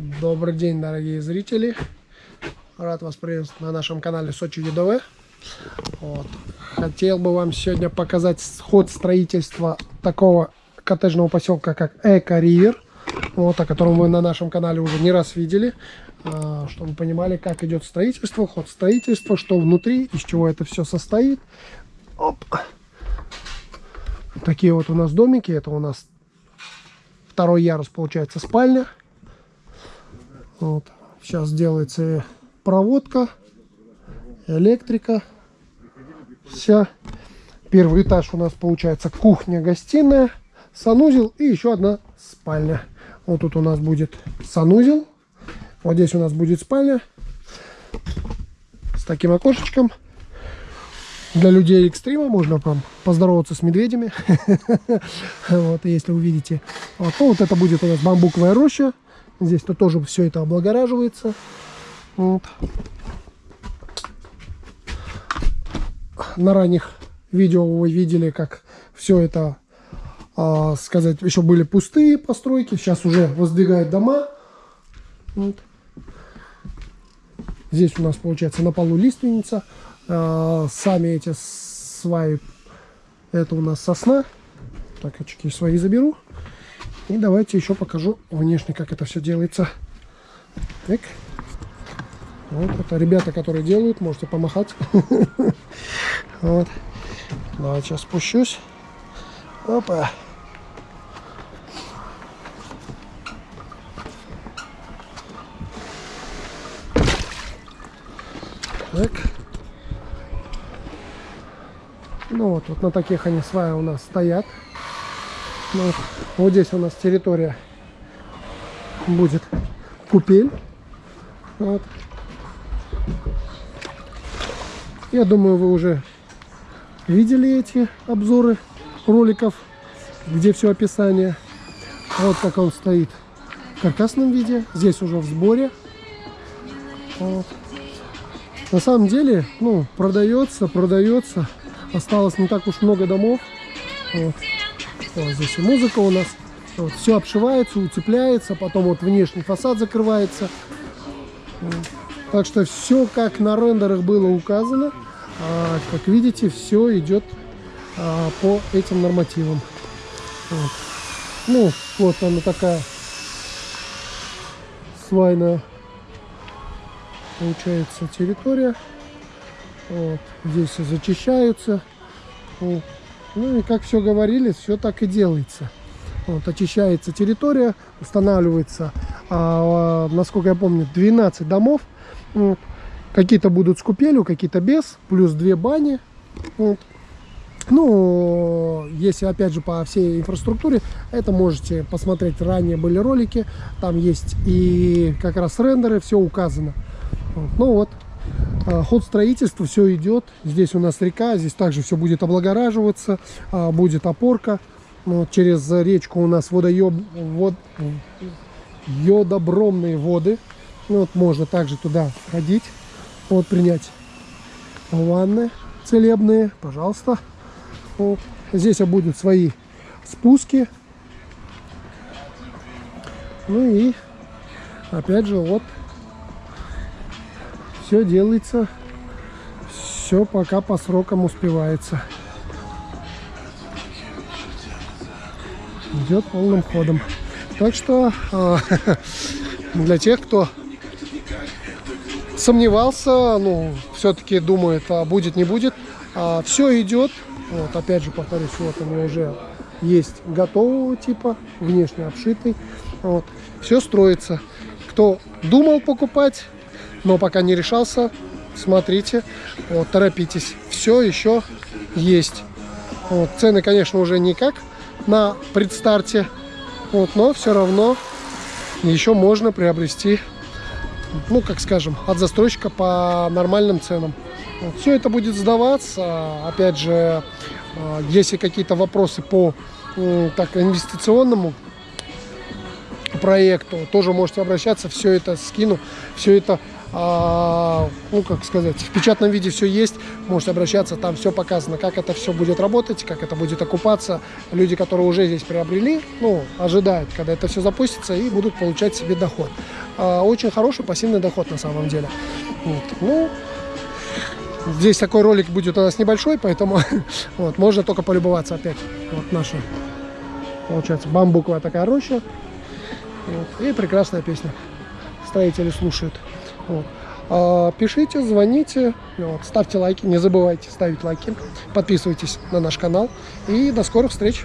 Добрый день, дорогие зрители. Рад вас приветствовать на нашем канале Сочи ЮДВ. Вот. Хотел бы вам сегодня показать ход строительства такого коттеджного поселка, как Эко Ривер. Вот, о котором вы на нашем канале уже не раз видели. А, чтобы понимали, как идет строительство, ход строительства, что внутри, из чего это все состоит. Оп. Такие вот у нас домики. Это у нас второй ярус, получается, спальня. Вот. Сейчас делается проводка, электрика. Вся. Первый этаж у нас получается кухня-гостиная, санузел и еще одна спальня. Вот тут у нас будет санузел. Вот здесь у нас будет спальня с таким окошечком. Для людей экстрима можно там поздороваться с медведями. Вот, если увидите. Вот, вот это будет у нас бамбуковая роща. Здесь-то тоже все это облагораживается. Вот. На ранних видео вы видели, как все это, а, сказать, еще были пустые постройки. Сейчас уже воздвигают дома. Вот. Здесь у нас получается на полу лиственница. А, сами эти сваи, это у нас сосна. Так, очки свои заберу. И давайте еще покажу внешне, как это все делается. Так. Вот это ребята, которые делают, можете помахать. Вот. Давайте сейчас спущусь. Опа. Так. Ну вот, вот на таких они сваи у нас стоят. Ну, вот здесь у нас территория будет купель. Вот. Я думаю, вы уже видели эти обзоры роликов, где все описание. Вот как он стоит в каркасном виде. Здесь уже в сборе. Вот. На самом деле, ну, продается, продается. Осталось не так уж много домов. Вот. Вот здесь и музыка у нас. Вот, все обшивается, утепляется, потом вот внешний фасад закрывается. Так что все как на рендерах было указано. А, как видите, все идет а, по этим нормативам. Вот. Ну, вот она такая свайная получается территория. Вот. Здесь зачищаются. Ну и как все говорили, все так и делается. Вот, очищается территория, устанавливается, а, насколько я помню, 12 домов. Вот. Какие-то будут с купелью, какие-то без, плюс две бани. Вот. Ну, если опять же по всей инфраструктуре, это можете посмотреть, ранее были ролики, там есть и как раз рендеры, все указано. Вот. Ну вот, ход строительства, все идет. Здесь у нас река, здесь также все будет облагораживаться, а, будет опорка. Ну, вот через речку у нас водоеб, вод, йодобромные воды. Ну, вот можно также туда ходить, вот принять ванны целебные, пожалуйста. Вот. Здесь будут свои спуски. Ну и опять же вот все делается, все пока по срокам успевается. Идет полным ходом. Так что а, для тех, кто сомневался, ну, все-таки думает, а будет, не будет, а, все идет. Вот, опять же, повторюсь, вот они уже есть готового типа, внешне обшитый. Вот, все строится. Кто думал покупать, но пока не решался, смотрите, вот, торопитесь. Все еще есть. Вот, цены, конечно, уже не как на предстарте, вот, но все равно еще можно приобрести, ну, как скажем, от застройщика по нормальным ценам. Вот, все это будет сдаваться. Опять же, а, если какие-то вопросы по так, инвестиционному проекту, тоже можете обращаться, все это скину, все это ну, как сказать, в печатном виде все есть, можете обращаться, там все показано, как это все будет работать, как это будет окупаться. Люди, которые уже здесь приобрели, ну, ожидают, когда это все запустится и будут получать себе доход. а, очень хороший пассивный доход на самом деле. Вот. Ну, здесь такой ролик будет у нас небольшой, поэтому вот, можно только полюбоваться опять. Вот наша, получается, бамбуковая такая роща. Вот. И прекрасная песня. Строители слушают. Вот. А, Пишите, звоните, вот, ставьте лайки, не забывайте ставить лайки, подписывайтесь на наш канал и до скорых встреч.